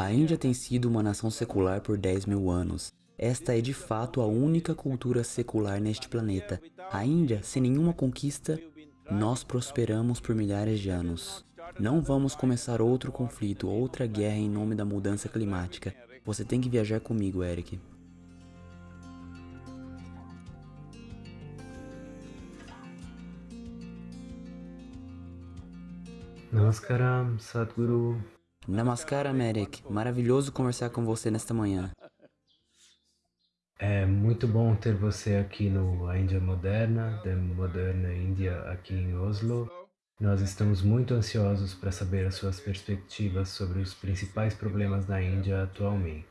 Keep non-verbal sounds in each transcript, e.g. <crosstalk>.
A Índia tem sido uma nação secular por 10 mil anos. Esta é de fato a única cultura secular neste planeta. A Índia, sem nenhuma conquista, nós prosperamos por milhares de anos. Não vamos começar outro conflito, outra guerra em nome da mudança climática. Você tem que viajar comigo, Eric. Namaskaram, Sadhguru. Namaskaram, Eric. Maravilhoso conversar com você nesta manhã. É muito bom ter você aqui no A Índia Moderna, da Moderna Índia aqui em Oslo. Nós estamos muito ansiosos para saber as suas perspectivas sobre os principais problemas da Índia atualmente.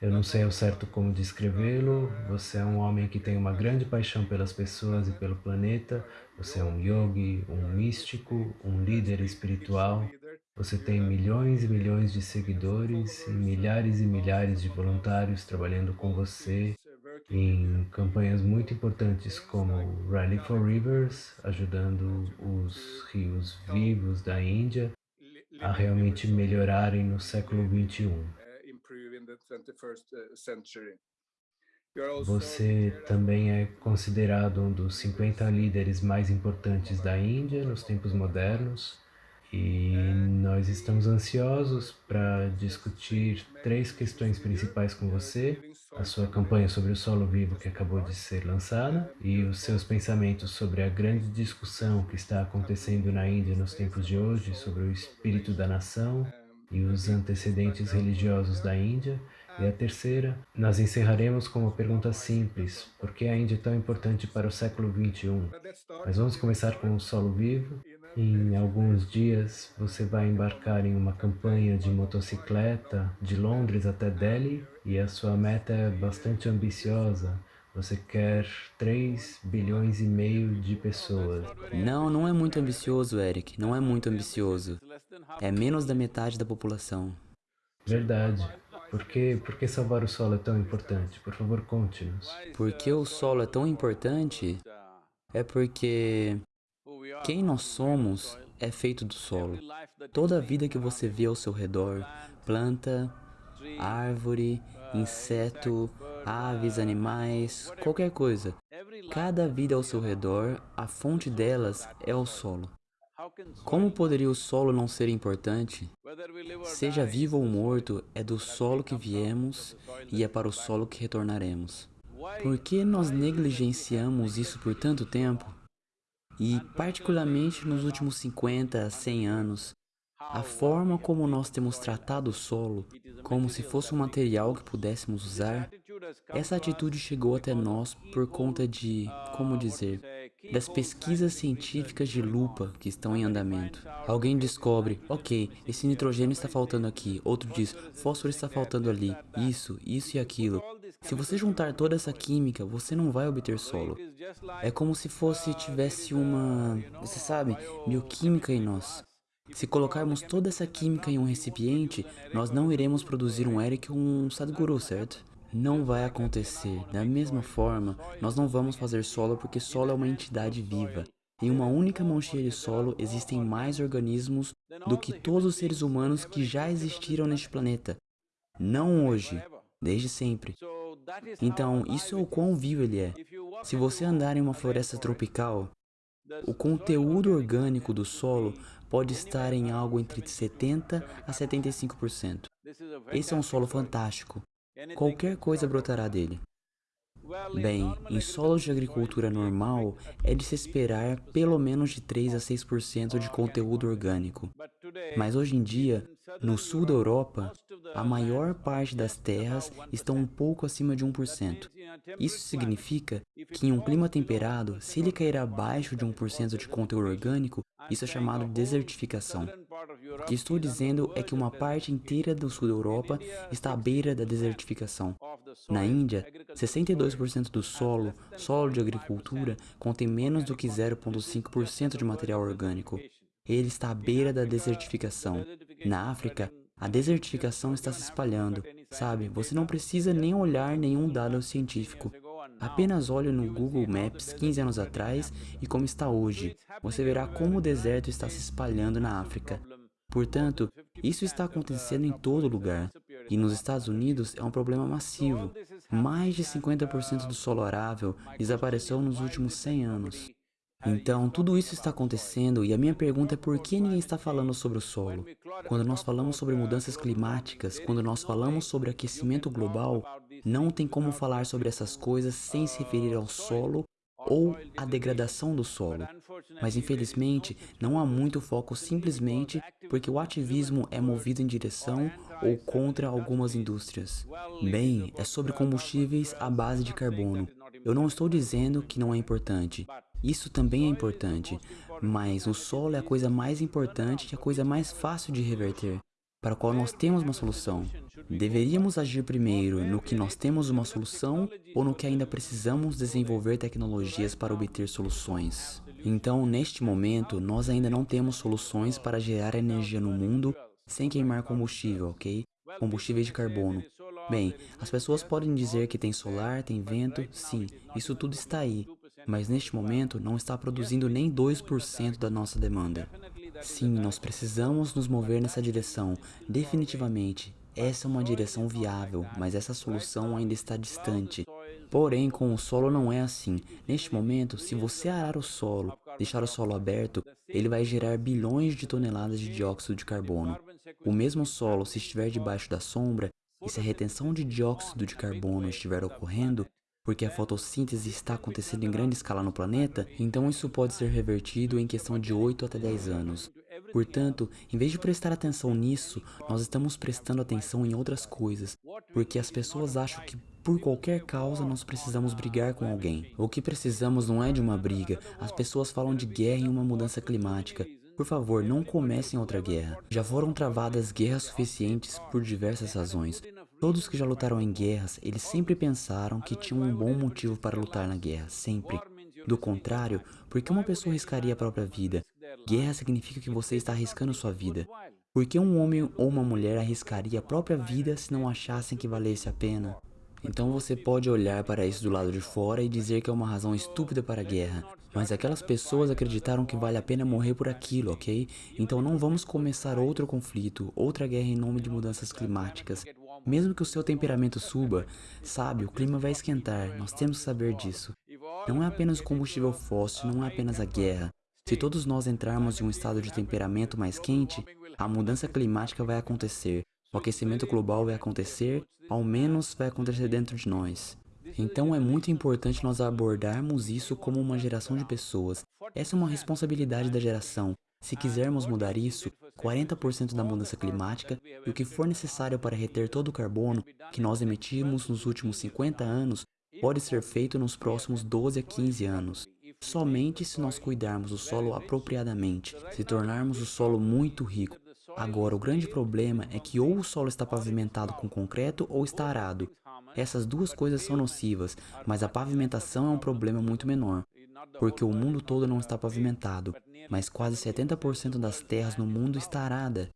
Eu não sei ao certo como descrevê-lo, você é um homem que tem uma grande paixão pelas pessoas e pelo planeta, você é um yogi, um místico, um líder espiritual, você tem milhões e milhões de seguidores e milhares e milhares de voluntários trabalhando com você em campanhas muito importantes como Rally for Rivers, ajudando os rios vivos da Índia a realmente melhorarem no século 21. Uh, Você também é considerado um dos 50 líderes mais importantes da Índia nos tempos modernos e nós estamos ansiosos para discutir três questões principais com você, a sua campanha sobre o solo vivo que acabou de ser lançada e os seus pensamentos sobre a grande discussão que está acontecendo na Índia nos tempos de hoje sobre o espírito da nação e os antecedentes religiosos da Índia. E a terceira, nós encerraremos com uma pergunta simples, por que a Índia é tão importante para o século XXI? Mas vamos começar com o solo vivo. Em alguns dias, você vai embarcar em uma campanha de motocicleta de Londres até Delhi e a sua meta é bastante ambiciosa. Você quer 3 bilhões e meio de pessoas. Não, não é muito ambicioso, Eric. Não é muito ambicioso. É menos da metade da população. Verdade. Por que, por que salvar o solo é tão importante? Por favor, conte-nos. Por que o solo é tão importante? É porque quem nós somos é feito do solo. Toda a vida que você vê ao seu redor, planta, árvore, inseto, aves, animais, qualquer coisa. Cada vida ao seu redor, a fonte delas é o solo. Como poderia o solo não ser importante? Seja vivo ou morto, é do solo que viemos e é para o solo que retornaremos. Por que nós negligenciamos isso por tanto tempo? E, particularmente nos últimos 50 a 100 anos, a forma como nós temos tratado o solo, como se fosse um material que pudéssemos usar, essa atitude chegou até nós por conta de, como dizer, das pesquisas científicas de lupa que estão em andamento. Alguém descobre, ok, esse nitrogênio está faltando aqui, outro diz, fósforo está faltando ali, isso, isso e aquilo. Se você juntar toda essa química, você não vai obter solo. É como se fosse, tivesse uma, você sabe, bioquímica em nós. Se colocarmos toda essa química em um recipiente, nós não iremos produzir um Eric ou um Sadhguru, certo? Não vai acontecer. Da mesma forma, nós não vamos fazer solo porque solo é uma entidade viva. Em uma única mão cheia de solo existem mais organismos do que todos os seres humanos que já existiram neste planeta. Não hoje, desde sempre. Então, isso é o quão vivo ele é. Se você andar em uma floresta tropical, o conteúdo orgânico do solo pode estar em algo entre 70% a 75%. Esse é um solo fantástico. Qualquer coisa brotará dele. Bem, em solos de agricultura normal, é de se esperar pelo menos de 3 a 6% de conteúdo orgânico. Mas hoje em dia, no sul da Europa, a maior parte das terras estão um pouco acima de 1%. Isso significa que em um clima temperado, se ele cair abaixo de 1% de conteúdo orgânico, isso é chamado de desertificação. O que estou dizendo é que uma parte inteira do sul da Europa está à beira da desertificação. Na Índia, 62% do solo, solo de agricultura, contém menos do que 0,5% de material orgânico. Ele está à beira da desertificação. Na África, a desertificação está se espalhando. Sabe, você não precisa nem olhar nenhum dado científico. Apenas olhe no Google Maps 15 anos atrás e como está hoje. Você verá como o deserto está se espalhando na África. Portanto, isso está acontecendo em todo lugar. E nos Estados Unidos é um problema massivo. Mais de 50% do solo arável desapareceu nos últimos 100 anos. Então, tudo isso está acontecendo e a minha pergunta é por que ninguém está falando sobre o solo? Quando nós falamos sobre mudanças climáticas, quando nós falamos sobre aquecimento global, não tem como falar sobre essas coisas sem se referir ao solo ou a degradação do solo. Mas infelizmente, não há muito foco simplesmente porque o ativismo é movido em direção ou contra algumas indústrias. Bem, é sobre combustíveis à base de carbono. Eu não estou dizendo que não é importante. Isso também é importante, mas o solo é a coisa mais importante e a coisa mais fácil de reverter, para a qual nós temos uma solução. Deveríamos agir primeiro no que nós temos uma solução ou no que ainda precisamos desenvolver tecnologias para obter soluções. Então, neste momento, nós ainda não temos soluções para gerar energia no mundo sem queimar combustível, ok? Combustíveis de carbono. Bem, as pessoas podem dizer que tem solar, tem vento, sim, isso tudo está aí, mas neste momento não está produzindo nem 2% da nossa demanda. Sim, nós precisamos nos mover nessa direção, definitivamente, essa é uma direção viável, mas essa solução ainda está distante. Porém, com o solo não é assim. Neste momento, se você arar o solo, deixar o solo aberto, ele vai gerar bilhões de toneladas de dióxido de carbono. O mesmo solo, se estiver debaixo da sombra, e se a retenção de dióxido de carbono estiver ocorrendo, porque a fotossíntese está acontecendo em grande escala no planeta, então isso pode ser revertido em questão de 8 até 10 anos. Portanto, em vez de prestar atenção nisso, nós estamos prestando atenção em outras coisas, porque as pessoas acham que por qualquer causa nós precisamos brigar com alguém. O que precisamos não é de uma briga, as pessoas falam de guerra e uma mudança climática. Por favor, não comecem outra guerra. Já foram travadas guerras suficientes por diversas razões. Todos que já lutaram em guerras, eles sempre pensaram que tinham um bom motivo para lutar na guerra, sempre. Do contrário, por que uma pessoa arriscaria a própria vida? Guerra significa que você está arriscando sua vida. Por que um homem ou uma mulher arriscaria a própria vida se não achassem que valesse a pena? Então você pode olhar para isso do lado de fora e dizer que é uma razão estúpida para a guerra. Mas aquelas pessoas acreditaram que vale a pena morrer por aquilo, ok? Então não vamos começar outro conflito, outra guerra em nome de mudanças climáticas. Mesmo que o seu temperamento suba, sabe, o clima vai esquentar, nós temos que saber disso. Não é apenas o combustível fóssil, não é apenas a guerra. Se todos nós entrarmos em um estado de temperamento mais quente, a mudança climática vai acontecer, o aquecimento global vai acontecer, ao menos vai acontecer dentro de nós. Então é muito importante nós abordarmos isso como uma geração de pessoas. Essa é uma responsabilidade da geração. Se quisermos mudar isso, 40% da mudança climática e o que for necessário para reter todo o carbono que nós emitimos nos últimos 50 anos pode ser feito nos próximos 12 a 15 anos. Somente se nós cuidarmos do solo apropriadamente, se tornarmos o solo muito rico. Agora, o grande problema é que ou o solo está pavimentado com concreto ou está arado. Essas duas coisas são nocivas, mas a pavimentação é um problema muito menor, porque o mundo todo não está pavimentado, mas quase 70% das terras no mundo está arada.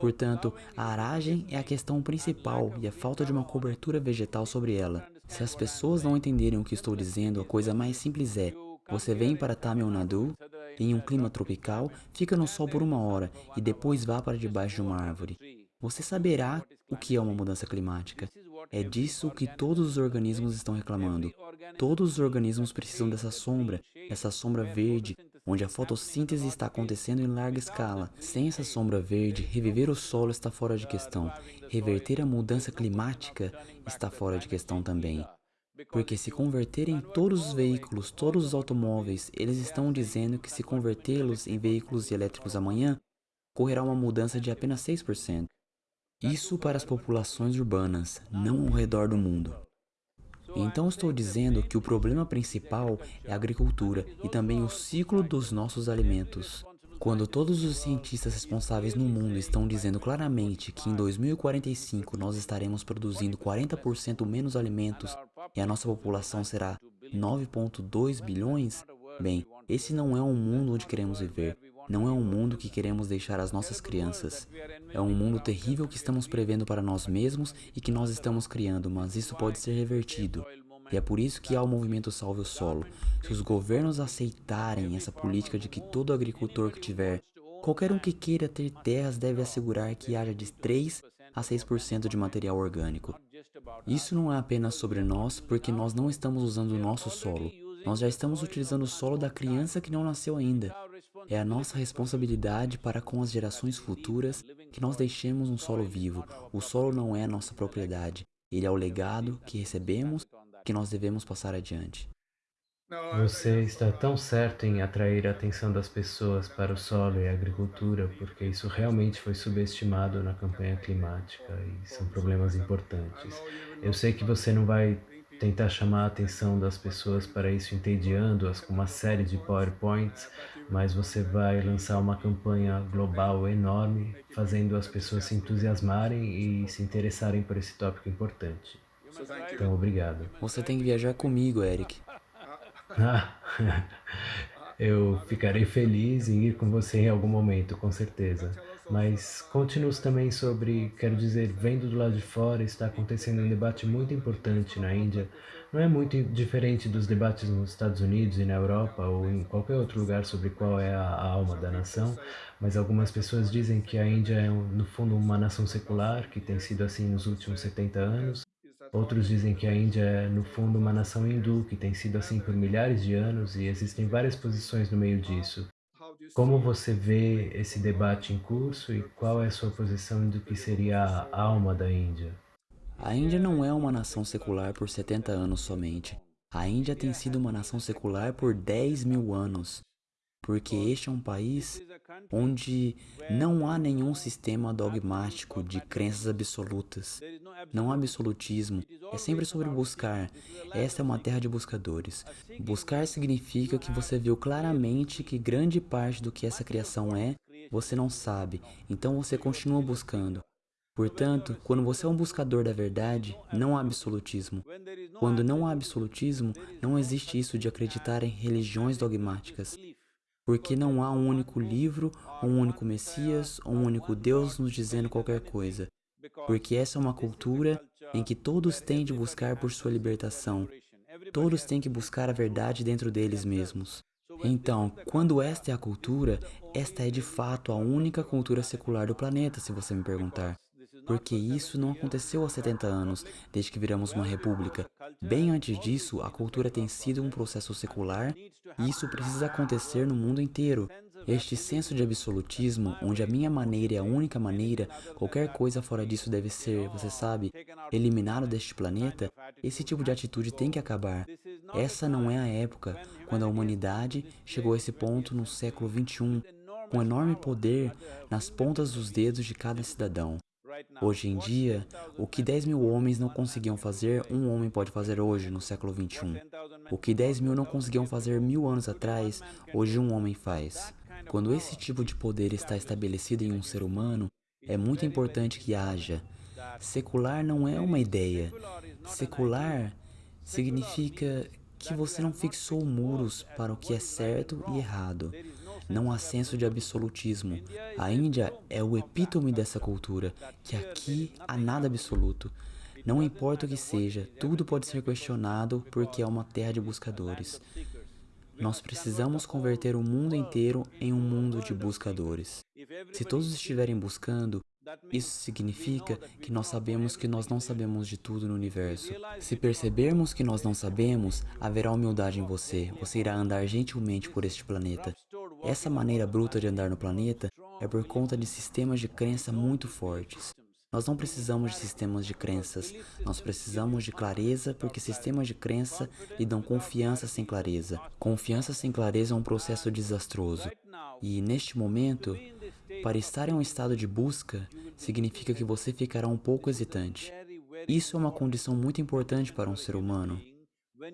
Portanto, a aragem é a questão principal e a falta de uma cobertura vegetal sobre ela. Se as pessoas não entenderem o que estou dizendo, a coisa mais simples é você vem para Tamil Nadu, em um clima tropical, fica no sol por uma hora e depois vá para debaixo de uma árvore. Você saberá o que é uma mudança climática. É disso que todos os organismos estão reclamando. Todos os organismos precisam dessa sombra, essa sombra verde, onde a fotossíntese está acontecendo em larga escala. Sem essa sombra verde, reviver o solo está fora de questão. Reverter a mudança climática está fora de questão também. Porque se converterem todos os veículos, todos os automóveis, eles estão dizendo que se convertê-los em veículos elétricos amanhã, ocorrerá uma mudança de apenas 6%. Isso para as populações urbanas, não ao redor do mundo. Então estou dizendo que o problema principal é a agricultura e também o ciclo dos nossos alimentos. Quando todos os cientistas responsáveis no mundo estão dizendo claramente que em 2045 nós estaremos produzindo 40% menos alimentos e a nossa população será 9.2 bilhões, bem, esse não é um mundo onde queremos viver. Não é um mundo que queremos deixar às nossas crianças. É um mundo terrível que estamos prevendo para nós mesmos e que nós estamos criando, mas isso pode ser revertido. E é por isso que há o movimento Salve o Solo. Se os governos aceitarem essa política de que todo agricultor que tiver Qualquer um que queira ter terras deve assegurar que haja de 3 a 6% de material orgânico. Isso não é apenas sobre nós, porque nós não estamos usando o nosso solo. Nós já estamos utilizando o solo da criança que não nasceu ainda. É a nossa responsabilidade para com as gerações futuras que nós deixemos um solo vivo. O solo não é nossa propriedade. Ele é o legado que recebemos que nós devemos passar adiante. Você está tão certo em atrair a atenção das pessoas para o solo e a agricultura, porque isso realmente foi subestimado na campanha climática e são problemas importantes. Eu sei que você não vai tentar chamar a atenção das pessoas para isso entediando-as com uma série de PowerPoints, mas você vai lançar uma campanha global enorme, fazendo as pessoas se entusiasmarem e se interessarem por esse tópico importante. Então, obrigado. Você tem que viajar comigo, Eric. Ah, <laughs> eu ficarei feliz em ir com você em algum momento, com certeza. Mas conte-nos também sobre, quero dizer, vendo do lado de fora, está acontecendo um debate muito importante na Índia. Não é muito diferente dos debates nos Estados Unidos e na Europa ou em qualquer outro lugar sobre qual é a alma da nação, mas algumas pessoas dizem que a Índia é, no fundo, uma nação secular, que tem sido assim nos últimos 70 anos, Outros dizem que a Índia é, no fundo, uma nação hindu, que tem sido assim por milhares de anos e existem várias posições no meio disso. Como você vê esse debate em curso e qual é a sua posição do que seria a alma da Índia? A Índia não é uma nação secular por 70 anos somente. A Índia tem sido uma nação secular por 10 mil anos, porque este é um país onde não há nenhum sistema dogmático de crenças absolutas. Não há absolutismo, é sempre sobre buscar. Esta é uma terra de buscadores. Buscar significa que você viu claramente que grande parte do que essa criação é, você não sabe, então você continua buscando. Portanto, quando você é um buscador da verdade, não há absolutismo. Quando não há absolutismo, não existe isso de acreditar em religiões dogmáticas porque não há um único livro, um único Messias, um único Deus nos dizendo qualquer coisa, porque essa é uma cultura em que todos têm de buscar por sua libertação, todos têm que buscar a verdade dentro deles mesmos. Então, quando esta é a cultura, esta é de fato a única cultura secular do planeta, se você me perguntar porque isso não aconteceu há 70 anos, desde que viramos uma república. Bem antes disso, a cultura tem sido um processo secular e isso precisa acontecer no mundo inteiro. Este senso de absolutismo, onde a minha maneira é a única maneira, qualquer coisa fora disso deve ser, você sabe, eliminado deste planeta, esse tipo de atitude tem que acabar. Essa não é a época quando a humanidade chegou a esse ponto no século XXI, com enorme poder nas pontas dos dedos de cada cidadão. Hoje em dia, o que 10 mil homens não conseguiam fazer, um homem pode fazer hoje, no século 21. O que 10 mil não conseguiam fazer mil anos atrás, hoje um homem faz. Quando esse tipo de poder está estabelecido em um ser humano, é muito importante que haja. Secular não é uma ideia. Secular significa que você não fixou muros para o que é certo e errado. Não há senso de absolutismo. A Índia é o epítome dessa cultura, que aqui há nada absoluto. Não importa o que seja, tudo pode ser questionado porque é uma terra de buscadores. Nós precisamos converter o mundo inteiro em um mundo de buscadores. Se todos estiverem buscando, isso significa que nós sabemos que nós não sabemos de tudo no universo. Se percebermos que nós não sabemos, haverá humildade em você. Você irá andar gentilmente por este planeta. Essa maneira bruta de andar no planeta é por conta de sistemas de crença muito fortes. Nós não precisamos de sistemas de crenças, nós precisamos de clareza porque sistemas de crença lhe dão confiança sem clareza. Confiança sem clareza é um processo desastroso. E neste momento, para estar em um estado de busca, significa que você ficará um pouco hesitante. Isso é uma condição muito importante para um ser humano.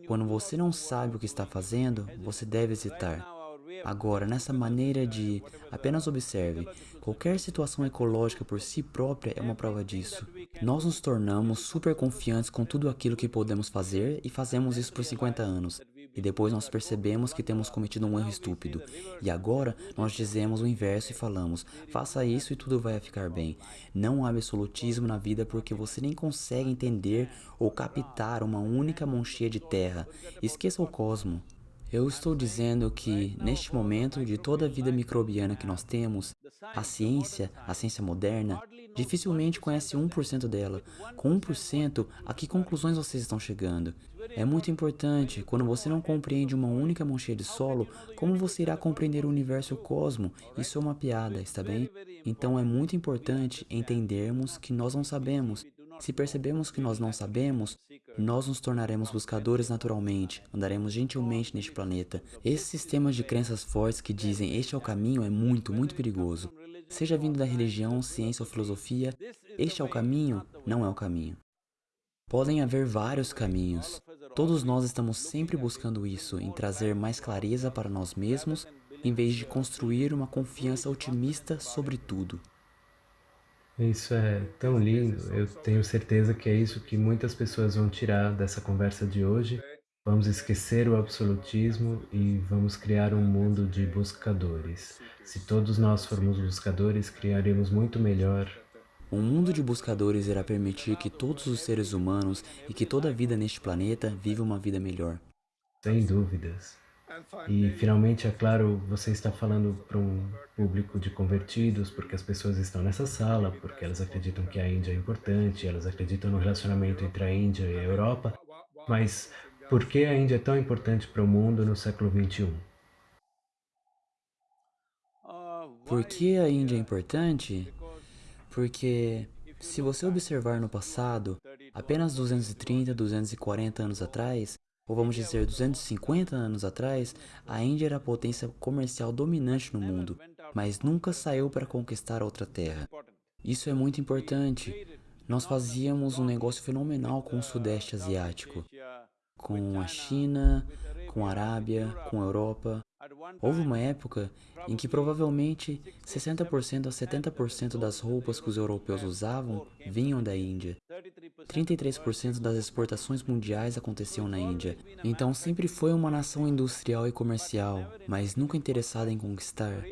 Quando você não sabe o que está fazendo, você deve hesitar. Agora, nessa maneira de apenas observe, qualquer situação ecológica por si própria é uma prova disso. Nós nos tornamos super confiantes com tudo aquilo que podemos fazer e fazemos isso por 50 anos. E depois nós percebemos que temos cometido um erro estúpido. E agora nós dizemos o inverso e falamos, faça isso e tudo vai ficar bem. Não há absolutismo na vida porque você nem consegue entender ou captar uma única monchia de terra. Esqueça o cosmo. Eu estou dizendo que, neste momento, de toda a vida microbiana que nós temos, A ciência, a ciência moderna, dificilmente conhece 1% dela. Com 1%, a que conclusões vocês estão chegando? É muito importante, quando você não compreende uma única mancha de solo, como você irá compreender o universo e o cosmo? Isso é uma piada, está bem? Então é muito importante entendermos que nós não sabemos. Se percebemos que nós não sabemos, nós nos tornaremos buscadores naturalmente, andaremos gentilmente neste planeta. Esse sistema de crenças fortes que dizem este é o caminho é muito, muito perigoso. Seja vindo da religião, ciência ou filosofia, este é o caminho, não é o caminho. Podem haver vários caminhos. Todos nós estamos sempre buscando isso, em trazer mais clareza para nós mesmos, em vez de construir uma confiança otimista sobre tudo. Isso é tão lindo, eu tenho certeza que é isso que muitas pessoas vão tirar dessa conversa de hoje. Vamos esquecer o absolutismo e vamos criar um mundo de buscadores. Se todos nós formos buscadores, criaremos muito melhor um mundo de buscadores irá permitir que todos os seres humanos e que toda a vida neste planeta viva uma vida melhor. Sem dúvidas. E finalmente, é claro, você está falando para um público de convertidos, porque as pessoas estão nessa sala, porque elas acreditam que a Índia é importante, elas acreditam no relacionamento entre a Índia e a Europa. Mas por que a Índia é tão importante para o mundo no século XXI? Por que a Índia é importante? Porque se você observar no passado, apenas 230, 240 anos atrás, ou vamos dizer 250 anos atrás, a Índia era a potência comercial dominante no mundo, mas nunca saiu para conquistar outra terra. Isso é muito importante. Nós fazíamos um negócio fenomenal com o Sudeste Asiático, com a China, com a Arábia, com a Europa, Houve uma época em que provavelmente 60% a 70% das roupas que os europeus usavam vinham da Índia. 33% das exportações mundiais aconteciam na Índia. Então sempre foi uma nação industrial e comercial, mas nunca interessada em conquistar.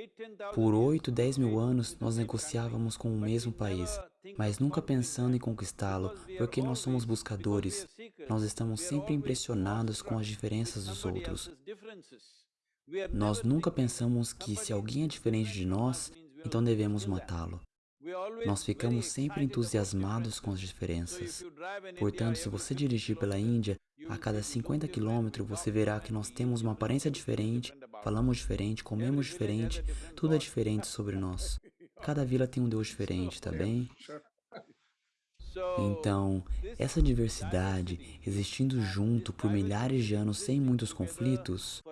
Por 8, 10 mil anos nós negociávamos com o mesmo país, mas nunca pensando em conquistá-lo, porque nós somos buscadores. Nós estamos sempre impressionados com as diferenças dos outros. Nós nunca pensamos que se alguém é diferente de nós, então devemos matá-lo. Nós ficamos sempre entusiasmados com as diferenças. Portanto, se você dirigir pela Índia, a cada 50 quilômetros você verá que nós temos uma aparência diferente, falamos diferente, comemos diferente, tudo é diferente sobre nós. Cada vila tem um Deus <laughs> diferente, tá bem? <laughs> Então, essa diversidade, existindo junto por milhares de anos sem muitos conflitos,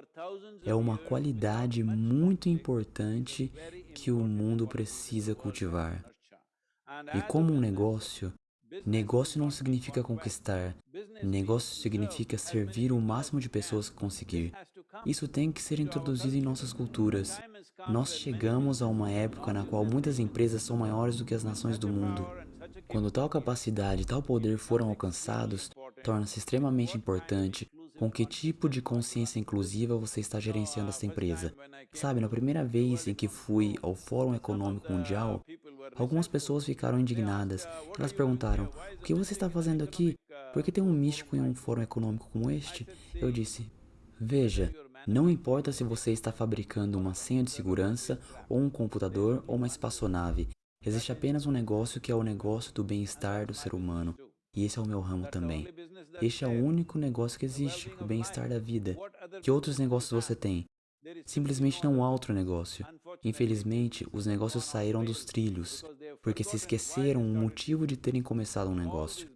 é uma qualidade muito importante que o mundo precisa cultivar. E como um negócio, negócio não significa conquistar, negócio significa servir o máximo de pessoas que conseguir. Isso tem que ser introduzido em nossas culturas. Nós chegamos a uma época na qual muitas empresas são maiores do que as nações do mundo. Quando tal capacidade e tal poder foram alcançados, torna-se extremamente importante com que tipo de consciência inclusiva você está gerenciando essa empresa. Sabe, na primeira vez em que fui ao Fórum Econômico Mundial, algumas pessoas ficaram indignadas. Elas perguntaram, o que você está fazendo aqui? Por que tem um místico em um fórum econômico como este? Eu disse, veja, não importa se você está fabricando uma senha de segurança, ou um computador, ou uma espaçonave. Existe apenas um negócio que é o negócio do bem-estar do ser humano. E esse é o meu ramo também. Este é o único negócio que existe, o bem-estar da vida. Que outros negócios você tem? Simplesmente não há outro negócio. Infelizmente, os negócios saíram dos trilhos, porque se esqueceram o motivo de terem começado um negócio.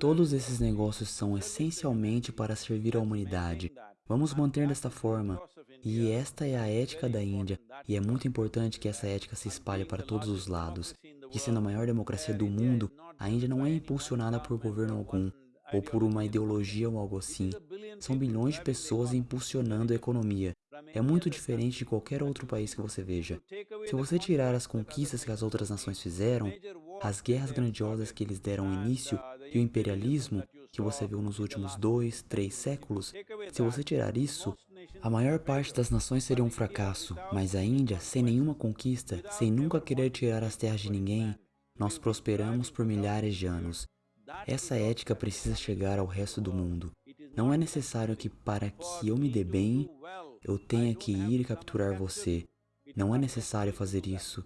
Todos esses negócios são essencialmente para servir a humanidade. Vamos manter desta forma. E esta é a ética da Índia, e é muito importante que essa ética se espalhe para todos os lados. E sendo a maior democracia do mundo, a Índia não é impulsionada por governo algum, ou por uma ideologia ou algo assim. São bilhões de pessoas impulsionando a economia. É muito diferente de qualquer outro país que você veja. Se você tirar as conquistas que as outras nações fizeram, as guerras grandiosas que eles deram início e o imperialismo que você viu nos últimos dois, três séculos, se você tirar isso, a maior parte das nações seria um fracasso, mas a Índia, sem nenhuma conquista, sem nunca querer tirar as terras de ninguém, nós prosperamos por milhares de anos. Essa ética precisa chegar ao resto do mundo. Não é necessário que para que eu me dê bem, eu tenha que ir capturar você. Não é necessário fazer isso.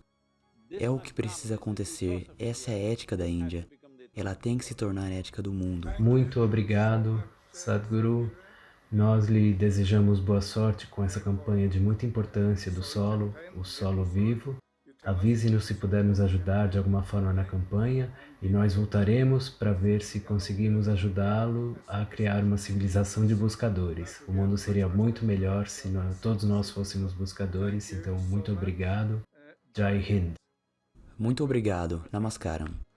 É o que precisa acontecer. Essa é a ética da Índia. Ela tem que se tornar a ética do mundo. Muito obrigado, Sadhguru. Nós lhe desejamos boa sorte com essa campanha de muita importância do solo, o solo vivo. Avise-nos se puder nos ajudar de alguma forma na campanha e nós voltaremos para ver se conseguimos ajudá-lo a criar uma civilização de buscadores. O mundo seria muito melhor se nós, todos nós fôssemos buscadores, então muito obrigado. Jai Hind. Muito obrigado. Namaskaram.